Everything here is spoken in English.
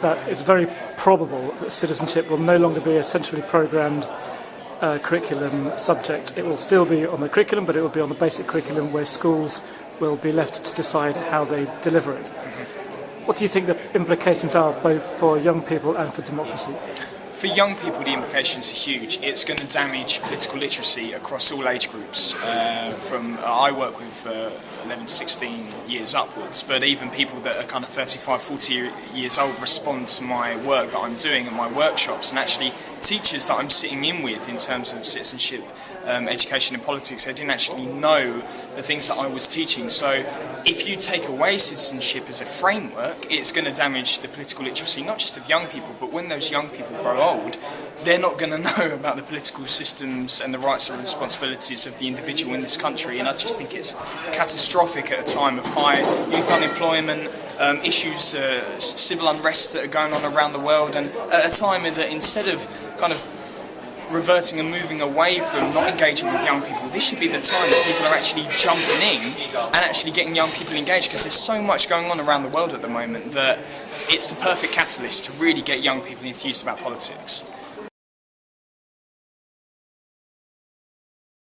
that it's very probable that citizenship will no longer be a centrally programmed uh, curriculum subject. It will still be on the curriculum, but it will be on the basic curriculum where schools will be left to decide how they deliver it. What do you think the implications are both for young people and for democracy? For young people, the implications are huge. It's going to damage political literacy across all age groups. Uh, from uh, I work with uh, 11, 16 years upwards, but even people that are kind of 35, 40 years old respond to my work that I'm doing at my workshops, and actually teachers that I'm sitting in with in terms of citizenship, um, education, and politics, they didn't actually know the things that I was teaching. So, if you take away citizenship as a framework, it's going to damage the political literacy not just of young people, but when those young people grow old, they're not going to know about the political systems and the rights and responsibilities of the individual in this country. And I just think it's catastrophic at a time of high youth unemployment, um, issues, uh, civil unrest that are going on around the world, and at a time that instead of kind of reverting and moving away from not engaging with young people, this should be the time that people are actually jumping in and actually getting young people engaged because there's so much going on around the world at the moment that it's the perfect catalyst to really get young people enthused about politics.